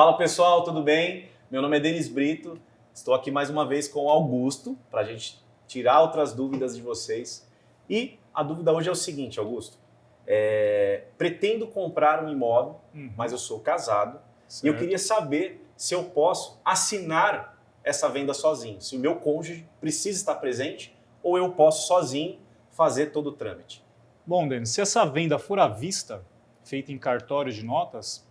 Fala pessoal, tudo bem? Meu nome é Denis Brito, estou aqui mais uma vez com o Augusto para a gente tirar outras dúvidas de vocês. E a dúvida hoje é o seguinte, Augusto. É, pretendo comprar um imóvel, uhum. mas eu sou casado certo. e eu queria saber se eu posso assinar essa venda sozinho, se o meu cônjuge precisa estar presente ou eu posso sozinho fazer todo o trâmite. Bom, Denis, se essa venda for à vista, feita em cartório de notas,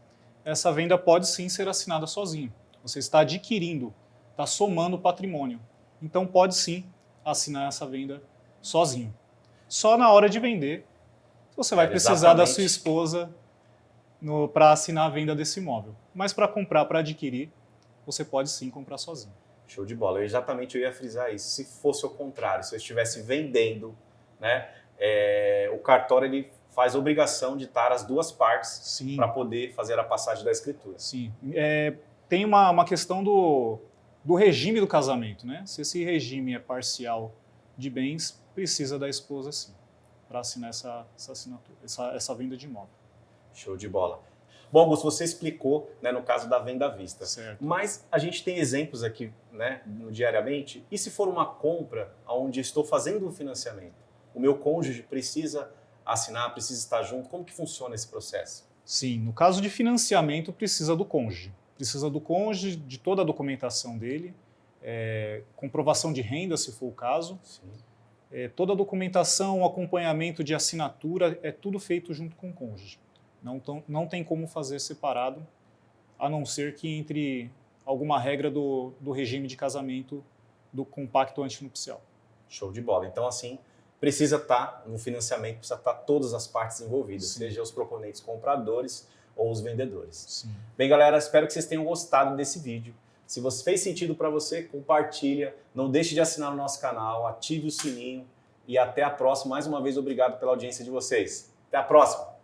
essa venda pode sim ser assinada sozinho. Você está adquirindo, está somando patrimônio. Então pode sim assinar essa venda sozinho. Só na hora de vender, você vai é, precisar da sua esposa para assinar a venda desse imóvel. Mas para comprar, para adquirir, você pode sim comprar sozinho. Show de bola. Eu exatamente eu ia frisar isso. Se fosse o contrário, se eu estivesse vendendo, né, é, o cartório ele faz obrigação de estar as duas partes para poder fazer a passagem da escritura. Sim. É, tem uma, uma questão do, do regime do casamento. Né? Se esse regime é parcial de bens, precisa da esposa sim, para assinar essa, essa, assinatura, essa, essa venda de imóvel. Show de bola. Bom, Augusto, você explicou né, no caso da venda à vista. Certo. Mas a gente tem exemplos aqui né, diariamente. E se for uma compra onde estou fazendo um financiamento? O meu cônjuge precisa assinar, precisa estar junto? Como que funciona esse processo? Sim, no caso de financiamento precisa do cônjuge. Precisa do cônjuge, de toda a documentação dele, é, comprovação de renda, se for o caso. É, toda a documentação, acompanhamento de assinatura, é tudo feito junto com o cônjuge. Não, tão, não tem como fazer separado, a não ser que entre alguma regra do, do regime de casamento do compacto antinupcial. Show de bola. Então, assim, precisa estar no financiamento, precisa estar todas as partes envolvidas, Sim. seja os proponentes compradores ou os vendedores. Sim. Bem, galera, espero que vocês tenham gostado desse vídeo. Se você fez sentido para você, compartilha, não deixe de assinar o nosso canal, ative o sininho e até a próxima. Mais uma vez, obrigado pela audiência de vocês. Até a próxima!